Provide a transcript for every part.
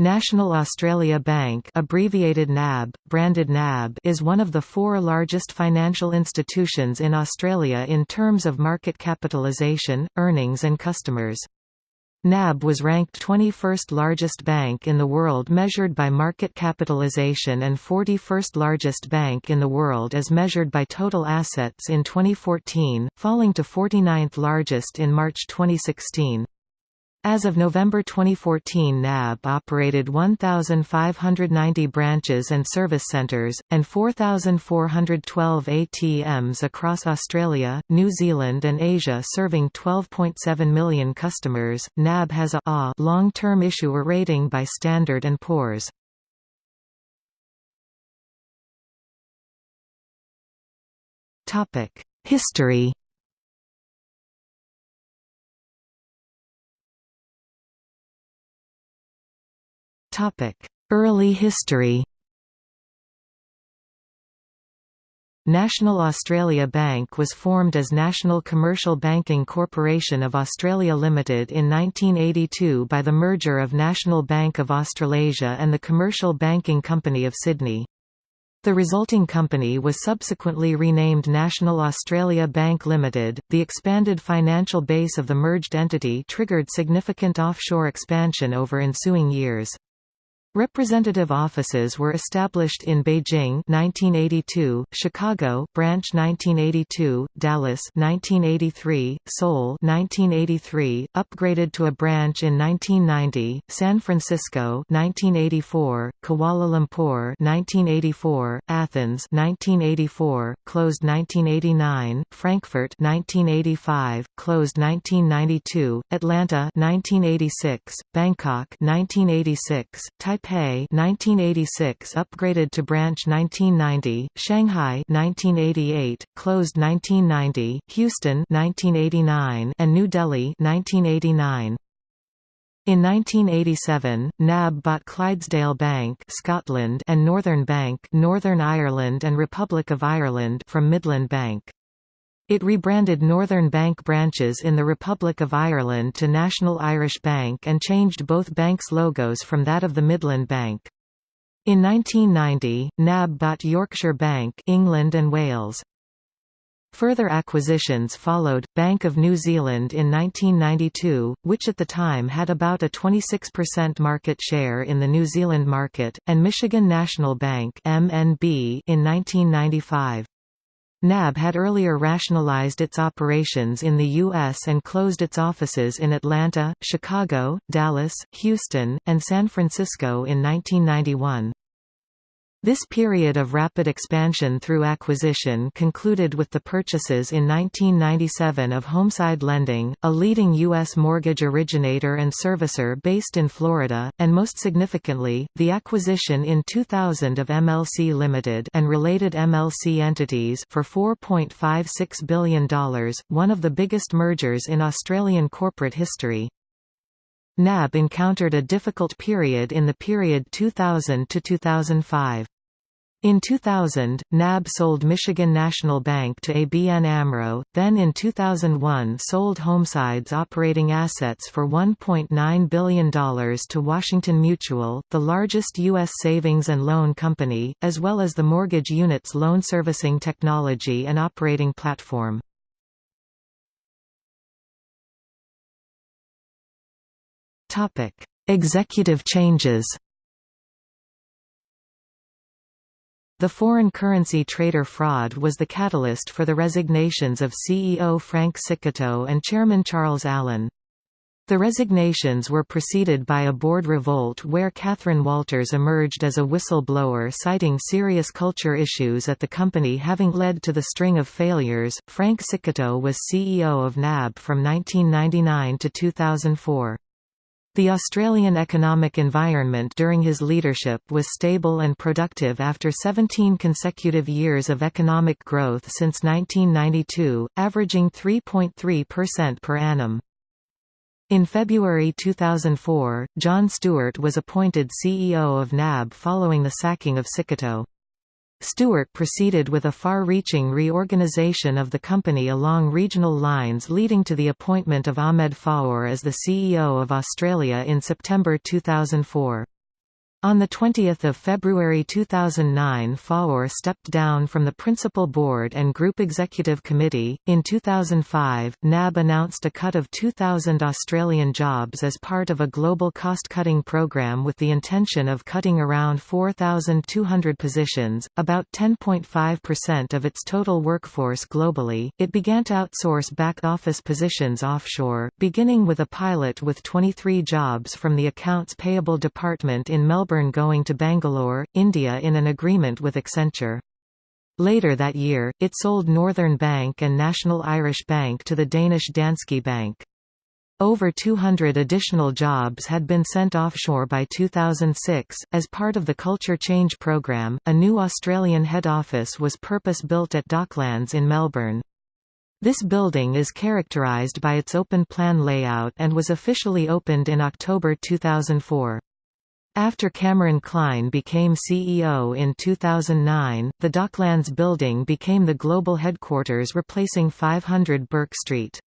National Australia Bank abbreviated NAB, branded NAB is one of the four largest financial institutions in Australia in terms of market capitalisation, earnings and customers. NAB was ranked 21st largest bank in the world measured by market capitalisation and 41st largest bank in the world as measured by total assets in 2014, falling to 49th largest in March 2016. As of November 2014 NAB operated 1,590 branches and service centres, and 4,412 ATMs across Australia, New Zealand and Asia serving 12.7 million customers. NAB has a long-term issuer rating by Standard & Poor's. History Early history National Australia Bank was formed as National Commercial Banking Corporation of Australia Limited in 1982 by the merger of National Bank of Australasia and the Commercial Banking Company of Sydney. The resulting company was subsequently renamed National Australia Bank Limited. The expanded financial base of the merged entity triggered significant offshore expansion over ensuing years. Representative offices were established in Beijing 1982, Chicago branch 1982, Dallas 1983, Seoul 1983, upgraded to a branch in 1990, San Francisco 1984, Kuala Lumpur 1984, Athens 1984, closed 1989, Frankfurt 1985, closed 1992, Atlanta 1986, Bangkok 1986, Taipei Taipei 1986 upgraded to branch 1990, Shanghai 1988, closed 1990, Houston 1989 and New Delhi 1989. In 1987, NAB bought Clydesdale Bank Scotland and Northern Bank Northern Ireland and Republic of Ireland from Midland Bank. It rebranded Northern Bank branches in the Republic of Ireland to National Irish Bank and changed both banks' logos from that of the Midland Bank. In 1990, NAB bought Yorkshire Bank England and Wales. Further acquisitions followed, Bank of New Zealand in 1992, which at the time had about a 26% market share in the New Zealand market, and Michigan National Bank MNB in 1995. NAB had earlier rationalized its operations in the U.S. and closed its offices in Atlanta, Chicago, Dallas, Houston, and San Francisco in 1991. This period of rapid expansion through acquisition concluded with the purchases in 1997 of Homeside Lending, a leading U.S. mortgage originator and servicer based in Florida, and most significantly, the acquisition in 2000 of MLC Limited and related MLC entities for $4.56 billion, one of the biggest mergers in Australian corporate history. NAB encountered a difficult period in the period 2000 to 2005. In 2000, NAB sold Michigan National Bank to ABN AMRO, then in 2001 sold Homeside's operating assets for $1.9 billion to Washington Mutual, the largest U.S. savings and loan company, as well as the mortgage unit's loan servicing technology and operating platform. Executive changes The foreign currency trader fraud was the catalyst for the resignations of CEO Frank Cicutto and Chairman Charles Allen. The resignations were preceded by a board revolt where Catherine Walters emerged as a whistleblower citing serious culture issues at the company having led to the string of failures. Frank Cicutto was CEO of NAB from 1999 to 2004. The Australian economic environment during his leadership was stable and productive after 17 consecutive years of economic growth since 1992, averaging 3.3% per annum. In February 2004, John Stewart was appointed CEO of NAB following the sacking of Cicutto. Stewart proceeded with a far-reaching reorganization of the company along regional lines leading to the appointment of Ahmed Fahour as the CEO of Australia in September 2004. On 20 February 2009 Fahour stepped down from the Principal Board and Group Executive Committee. In 2005, NAB announced a cut of 2,000 Australian jobs as part of a global cost-cutting program with the intention of cutting around 4,200 positions, about 10.5% of its total workforce globally. It began to outsource back-office positions offshore, beginning with a pilot with 23 jobs from the Accounts Payable Department in Melbourne Going to Bangalore, India in an agreement with Accenture. Later that year, it sold Northern Bank and National Irish Bank to the Danish Danske Bank. Over 200 additional jobs had been sent offshore by 2006. As part of the Culture Change Programme, a new Australian head office was purpose built at Docklands in Melbourne. This building is characterised by its open plan layout and was officially opened in October 2004. After Cameron Clyne became CEO in 2009, the Docklands building became the global headquarters replacing 500 Bourke Street.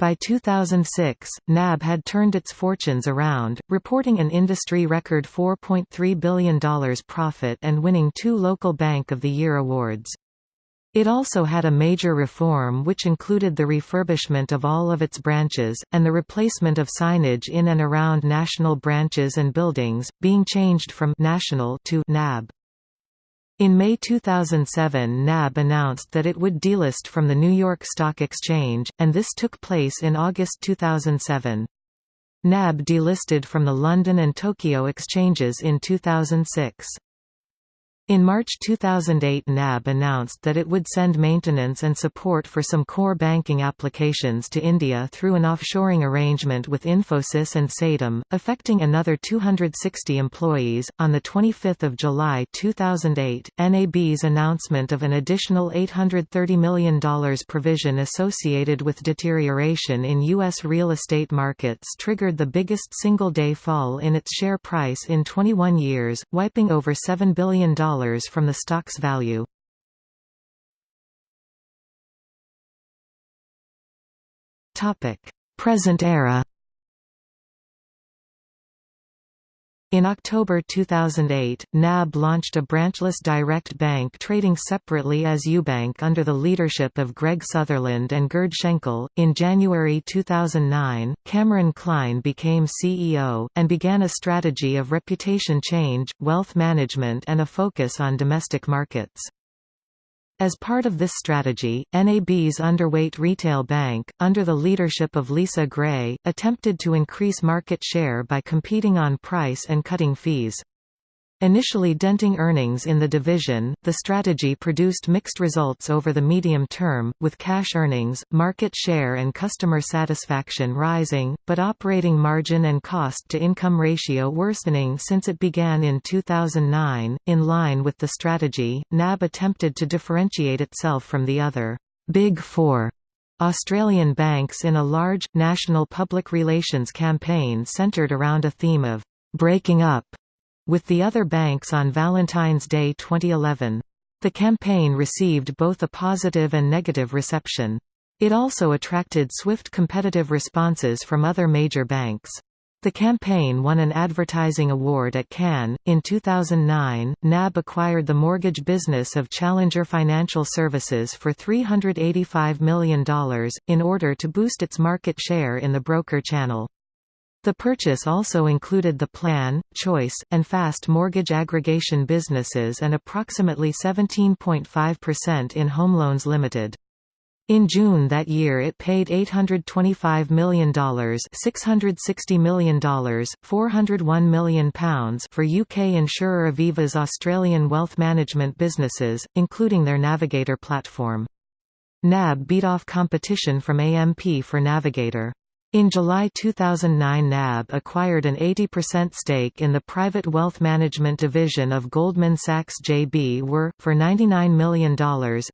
By 2006, NAB had turned its fortunes around, reporting an industry record $4.3 billion profit and winning two Local Bank of the Year awards. It also had a major reform which included the refurbishment of all of its branches, and the replacement of signage in and around national branches and buildings, being changed from «national» to «NAB». In May 2007 NAB announced that it would delist from the New York Stock Exchange, and this took place in August 2007. NAB delisted from the London and Tokyo exchanges in 2006. In March 2008 NAB announced that it would send maintenance and support for some core banking applications to India through an offshoring arrangement with Infosys and Satyam, affecting another 260 employees. On 25 July 2008, NAB's announcement of an additional $830 million provision associated with deterioration in U.S. real estate markets triggered the biggest single-day fall in its share price in 21 years, wiping over $7 billion from the stock's value. Present era In October 2008, NAB launched a branchless direct bank trading separately as Ubank under the leadership of Greg Sutherland and Gerd Schenkel. In January 2009, Cameron Clyne became CEO, and began a strategy of reputation change, wealth management, and a focus on domestic markets. As part of this strategy, NAB's underweight retail bank, under the leadership of Lisa Gray, attempted to increase market share by competing on price and cutting fees. Initially denting earnings in the division, the strategy produced mixed results over the medium term, with cash earnings, market share and customer satisfaction rising, but operating margin and cost-to-income ratio worsening since it began in 2009. In line with the strategy, NAB attempted to differentiate itself from the other Big Four Australian banks in a large, national public relations campaign centred around a theme of breaking up with the other banks on Valentine's Day 2011. The campaign received both a positive and negative reception. It also attracted swift competitive responses from other major banks. The campaign won an advertising award at Cannes. In 2009, NAB acquired the mortgage business of Challenger Financial Services for $385 million, in order to boost its market share in the broker channel. The purchase also included the Plan, Choice, and Fast mortgage aggregation businesses and approximately 17.5% in Home Loans Limited. In June that year it paid $825 million $660 million, £401 million for UK insurer Aviva's Australian wealth management businesses, including their Navigator platform. NAB beat off competition from AMP for Navigator. In July 2009 NAB acquired an 80% stake in the private wealth management division of Goldman Sachs JB Were, for $99 million.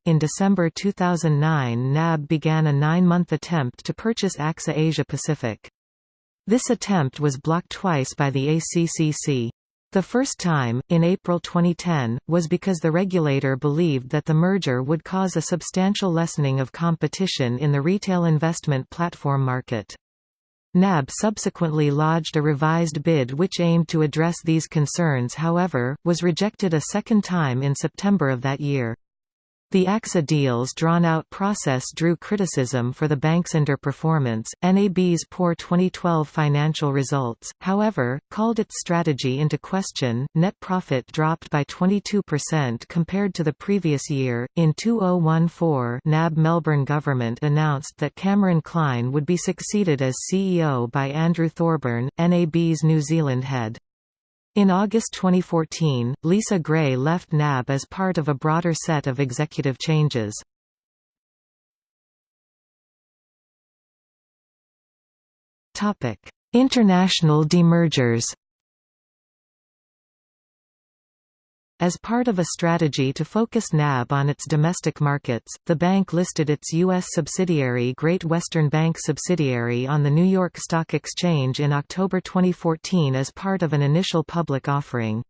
In December 2009 NAB began a nine-month attempt to purchase AXA Asia Pacific. This attempt was blocked twice by the ACCC. The first time, in April 2010, was because the regulator believed that the merger would cause a substantial lessening of competition in the retail investment platform market. NAB subsequently lodged a revised bid which aimed to address these concerns however, was rejected a second time in September of that year. The AXA deal's drawn-out process drew criticism for the bank's underperformance. NAB's poor 2012 financial results, however, called its strategy into question. Net profit dropped by 22% compared to the previous year. In 2014, NAB Melbourne government announced that Cameron Clyne would be succeeded as CEO by Andrew Thorburn, NAB's New Zealand head. In August 2014, Lisa Gray left NAB as part of a broader set of executive changes. International demergers As part of a strategy to focus NAB on its domestic markets, the bank listed its U.S. subsidiary Great Western Bank subsidiary on the New York Stock Exchange in October 2014 as part of an initial public offering.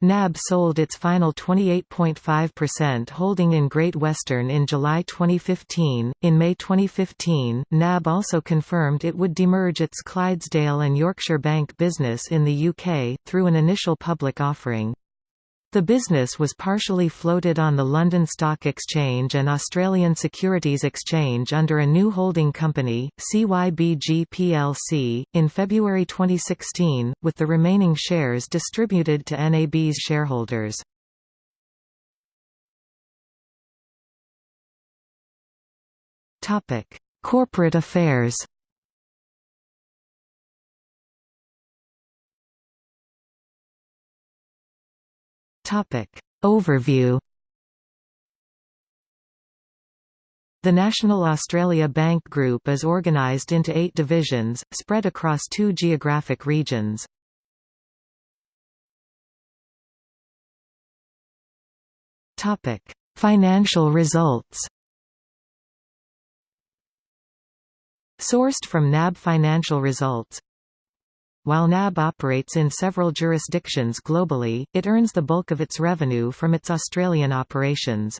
NAB sold its final 28.5% holding in Great Western in July 2015. In May 2015, NAB also confirmed it would demerge its Clydesdale and Yorkshire Bank business in the UK, through an initial public offering. The business was partially floated on the London Stock Exchange and Australian Securities Exchange under a new holding company, CYBG plc, in February 2016, with the remaining shares distributed to NAB's shareholders. Corporate affairs Topic. Overview The National Australia Bank Group is organised into eight divisions, spread across two geographic regions. Topic Financial results Sourced from NAB Financial Results while NAB operates in several jurisdictions globally, it earns the bulk of its revenue from its Australian operations.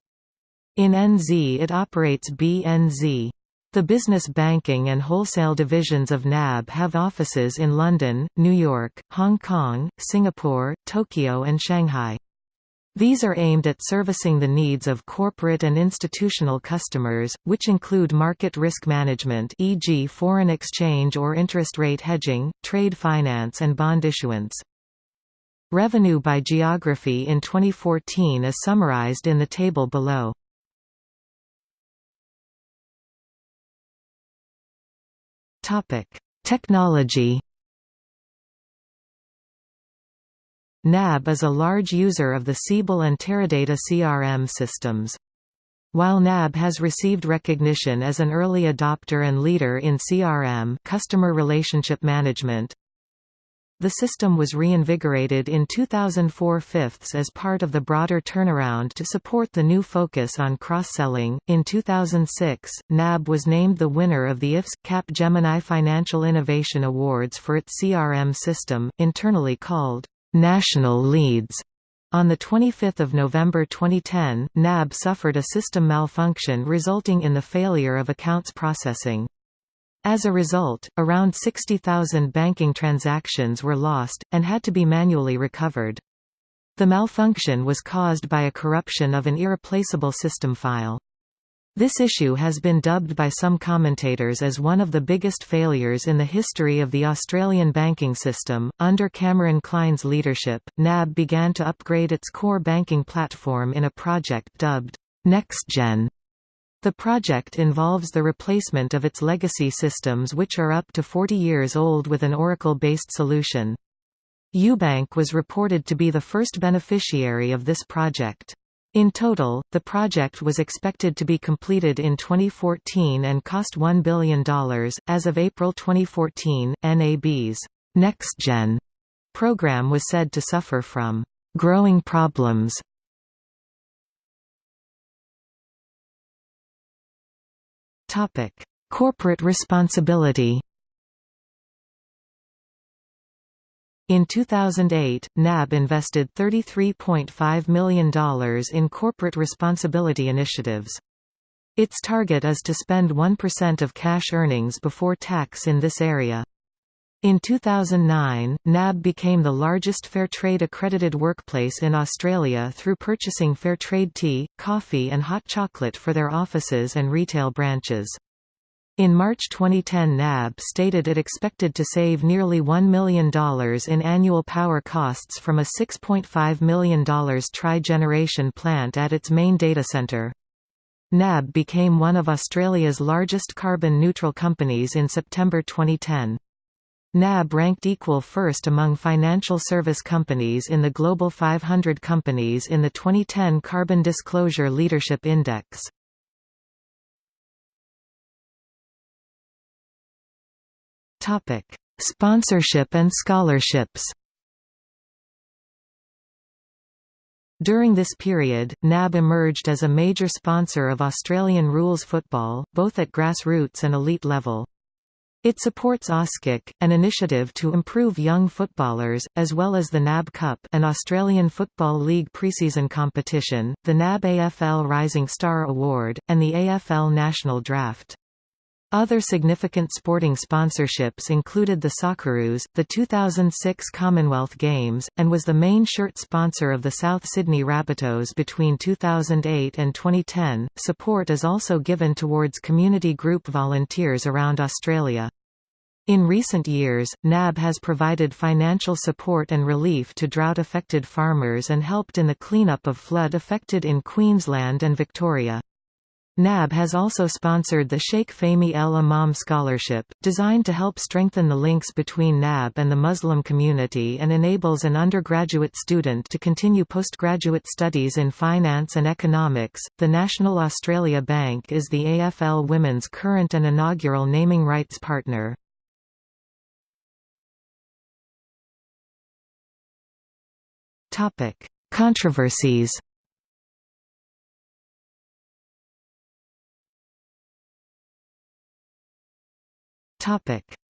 In NZ it operates BNZ. The business banking and wholesale divisions of NAB have offices in London, New York, Hong Kong, Singapore, Tokyo and Shanghai. These are aimed at servicing the needs of corporate and institutional customers, which include market risk management e.g. foreign exchange or interest rate hedging, trade finance and bond issuance. Revenue by geography in 2014 is summarized in the table below. Technology NAB is a large user of the Siebel and Teradata CRM systems. While NAB has received recognition as an early adopter and leader in CRM customer relationship management, the system was reinvigorated in 2004 fifths as part of the broader turnaround to support the new focus on cross-selling. In 2006, NAB was named the winner of the IFS Cap Gemini Financial Innovation Awards for its CRM system, internally called national leads. On 25 November 2010, NAB suffered a system malfunction resulting in the failure of accounts processing. As a result, around 60,000 banking transactions were lost, and had to be manually recovered. The malfunction was caused by a corruption of an irreplaceable system file. This issue has been dubbed by some commentators as one of the biggest failures in the history of the Australian banking system. Under Cameron Clyne's leadership, NAB began to upgrade its core banking platform in a project dubbed NextGen. The project involves the replacement of its legacy systems which are up to 40 years old with an Oracle-based solution. UBank was reported to be the first beneficiary of this project. In total, the project was expected to be completed in 2014 and cost $1 billion. As of April 2014, NAB's NextGen program was said to suffer from growing problems. Topic: Corporate responsibility. In 2008, NAB invested $33.5 million in corporate responsibility initiatives. Its target is to spend 1% of cash earnings before tax in this area. In 2009, NAB became the largest Fairtrade accredited workplace in Australia through purchasing Fairtrade tea, coffee and hot chocolate for their offices and retail branches. In March 2010 NAB stated it expected to save nearly $1 million in annual power costs from a $6.5 million tri-generation plant at its main data centre. NAB became one of Australia's largest carbon-neutral companies in September 2010. NAB ranked equal first among financial service companies in the Global 500 companies in the 2010 Carbon Disclosure Leadership Index. Topic: Sponsorship and scholarships. During this period, NAB emerged as a major sponsor of Australian rules football, both at grassroots and elite level. It supports AUSKIC, an initiative to improve young footballers, as well as the NAB Cup an Australian Football League preseason competition, the NAB AFL Rising Star Award, and the AFL National Draft. Other significant sporting sponsorships included the Socceroos, the 2006 Commonwealth Games, and was the main shirt sponsor of the South Sydney Rabbitohs between 2008 and 2010. Support is also given towards community group volunteers around Australia. In recent years, NAB has provided financial support and relief to drought-affected farmers and helped in the cleanup of flood-affected in Queensland and Victoria. NAB has also sponsored the Sheikh Fehmi El-Imam Scholarship, designed to help strengthen the links between NAB and the Muslim community and enables an undergraduate student to continue postgraduate studies in finance and economics. The National Australia Bank is the AFL Women's current and inaugural naming rights partner. Topic: Controversies.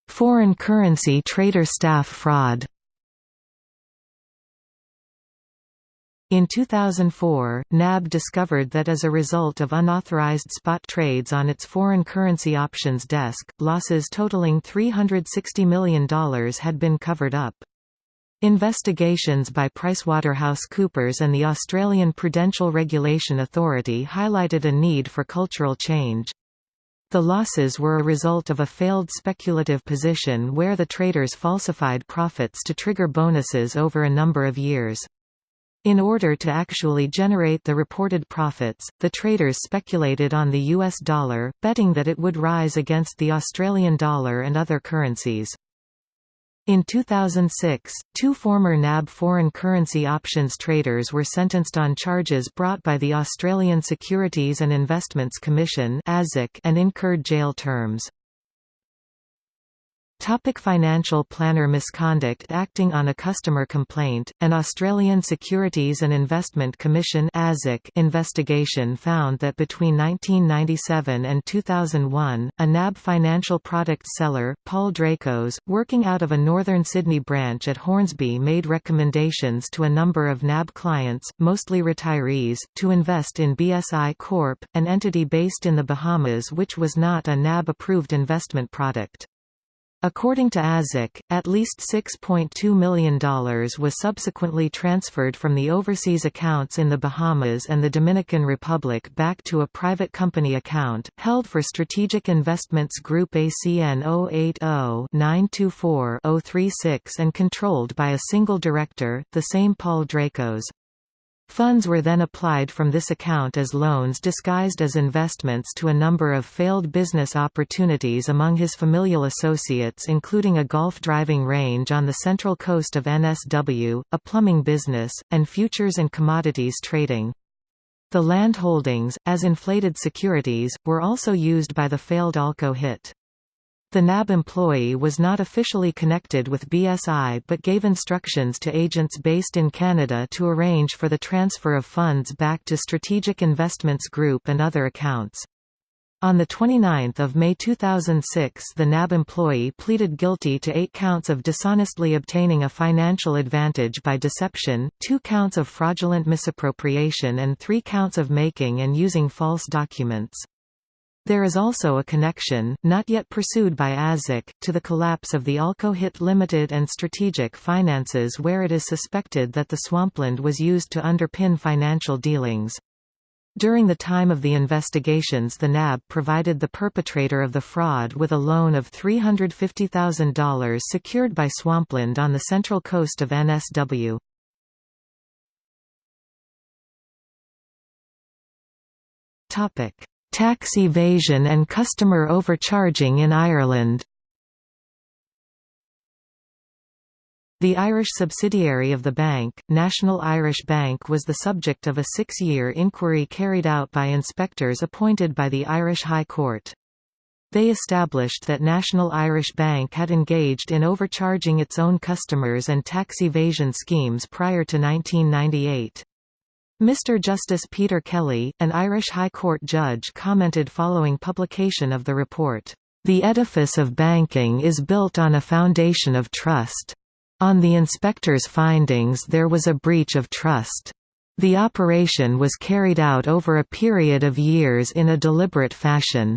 Foreign currency trader staff fraud. In 2004, NAB discovered that as a result of unauthorized spot trades on its foreign currency options desk, losses totaling $360 million had been covered up. Investigations by PricewaterhouseCoopers and the Australian Prudential Regulation Authority highlighted a need for cultural change. The losses were a result of a failed speculative position where the traders falsified profits to trigger bonuses over a number of years. In order to actually generate the reported profits, the traders speculated on the US dollar, betting that it would rise against the Australian dollar and other currencies. In 2006, two former NAB foreign currency options traders were sentenced on charges brought by the Australian Securities and Investments Commission and incurred jail terms. Topic financial planner misconduct Acting on a customer complaint, an Australian Securities and Investment Commission investigation found that between 1997 and 2001, a NAB financial product seller, Paul Dracos, working out of a northern Sydney branch at Hornsby made recommendations to a number of NAB clients, mostly retirees, to invest in BSI Corp., an entity based in the Bahamas which was not a NAB-approved investment product. According to ASIC, at least $6.2 million was subsequently transferred from the overseas accounts in the Bahamas and the Dominican Republic back to a private company account, held for Strategic Investments Group ACN 080-924-036 and controlled by a single director, the same Paul Dracos. Funds were then applied from this account as loans disguised as investments to a number of failed business opportunities among his familial associates including a golf driving range on the central coast of NSW, a plumbing business, and futures and commodities trading. The land holdings, as inflated securities, were also used by the failed Alco-HIT. The NAB employee was not officially connected with BSI but gave instructions to agents based in Canada to arrange for the transfer of funds back to Strategic Investments Group and other accounts. On 29 May 2006 the NAB employee pleaded guilty to eight counts of dishonestly obtaining a financial advantage by deception, two counts of fraudulent misappropriation and three counts of making and using false documents. There is also a connection, not yet pursued by ASIC, to the collapse of the Alco-HIT Limited and Strategic Finances where it is suspected that the swampland was used to underpin financial dealings. During the time of the investigations the NAB provided the perpetrator of the fraud with a loan of $350,000 secured by swampland on the central coast of NSW. Topic Tax evasion and customer overcharging in Ireland The Irish subsidiary of the bank, National Irish Bank was the subject of a six-year inquiry carried out by inspectors appointed by the Irish High Court. They established that National Irish Bank had engaged in overcharging its own customers and tax evasion schemes prior to 1998. Mr Justice Peter Kelly, an Irish High Court judge commented following publication of the report, "...the edifice of banking is built on a foundation of trust. On the inspector's findings there was a breach of trust. The operation was carried out over a period of years in a deliberate fashion."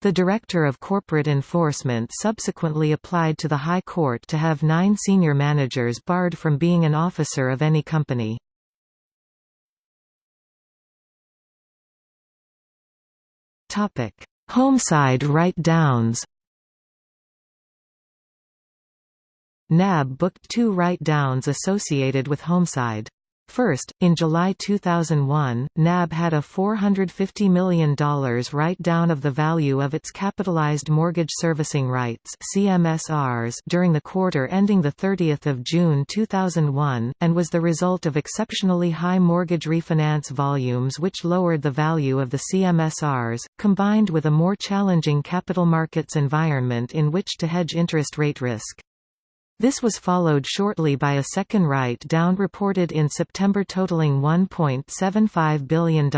The Director of Corporate Enforcement subsequently applied to the High Court to have nine senior managers barred from being an officer of any company. Homeside write-downs NAB booked two write-downs associated with Homeside. First, in July 2001, NAB had a $450 million write-down of the value of its capitalized mortgage servicing rights CMSRs during the quarter ending 30 June 2001, and was the result of exceptionally high mortgage refinance volumes which lowered the value of the CMSRs, combined with a more challenging capital markets environment in which to hedge interest rate risk. This was followed shortly by a second write-down reported in September totaling $1.75 billion.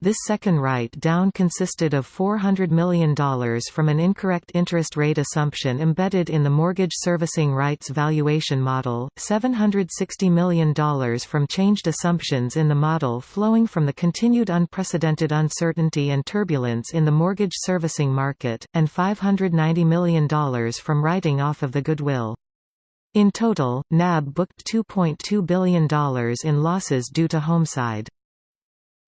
This second write-down consisted of $400 million from an incorrect interest rate assumption embedded in the mortgage servicing rights valuation model, $760 million from changed assumptions in the model flowing from the continued unprecedented uncertainty and turbulence in the mortgage servicing market, and $590 million from writing off of the goodwill. In total, NAB booked $2.2 billion in losses due to Homeside.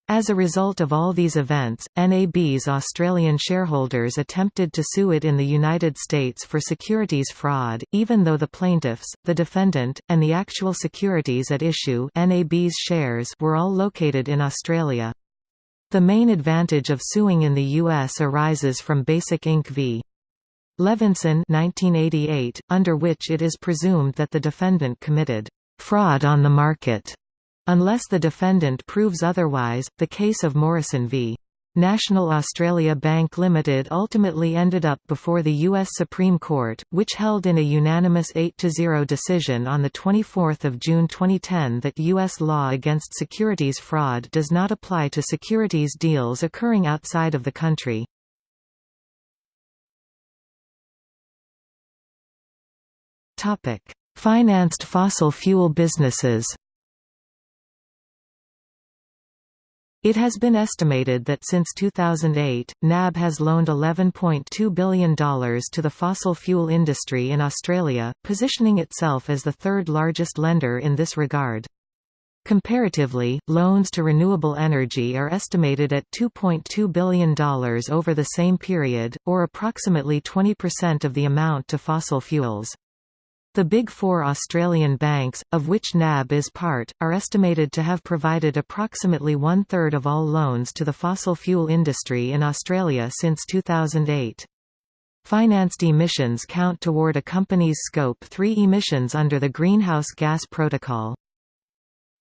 As a result of all these events, NAB's Australian shareholders attempted to sue it in the United States for securities fraud, even though the plaintiffs, the defendant, and the actual securities at issue NAB's shares were all located in Australia. The main advantage of suing in the U.S. arises from Basic Inc. v. Levinson 1988, under which it is presumed that the defendant committed fraud on the market. Unless the defendant proves otherwise, the case of Morrison v. National Australia Bank Limited ultimately ended up before the U.S. Supreme Court, which held in a unanimous 8–0 decision on 24 June 2010 that U.S. law against securities fraud does not apply to securities deals occurring outside of the country. Financed fossil fuel businesses It has been estimated that since 2008, NAB has loaned $11.2 billion to the fossil fuel industry in Australia, positioning itself as the third largest lender in this regard. Comparatively, loans to renewable energy are estimated at $2.2 billion over the same period, or approximately 20% of the amount to fossil fuels. The Big Four Australian banks, of which NAB is part, are estimated to have provided approximately one-third of all loans to the fossil fuel industry in Australia since 2008. Financed emissions count toward a company's Scope 3 emissions under the Greenhouse Gas Protocol.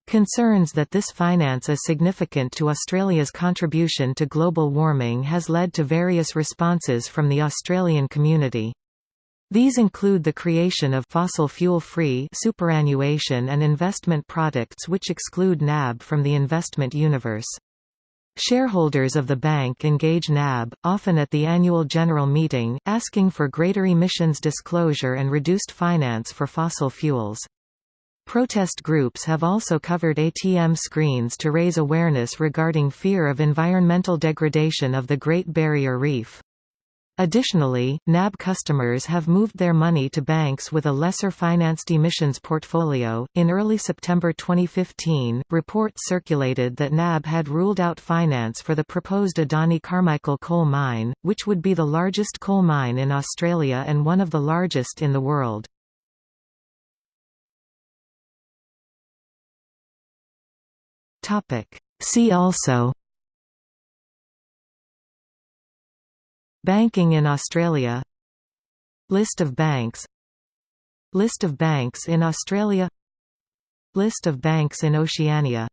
Concerns that this finance is significant to Australia's contribution to global warming has led to various responses from the Australian community. These include the creation of fossil fuel-free superannuation and investment products which exclude NAB from the investment universe. Shareholders of the bank engage NAB, often at the annual general meeting, asking for greater emissions disclosure and reduced finance for fossil fuels. Protest groups have also covered ATM screens to raise awareness regarding fear of environmental degradation of the Great Barrier Reef. Additionally, NAB customers have moved their money to banks with a lesser financed emissions portfolio. In early September 2015, reports circulated that NAB had ruled out finance for the proposed Adani Carmichael coal mine, which would be the largest coal mine in Australia and one of the largest in the world. Topic. See also Banking in Australia. List of banks. List of banks in Australia. List of banks in Oceania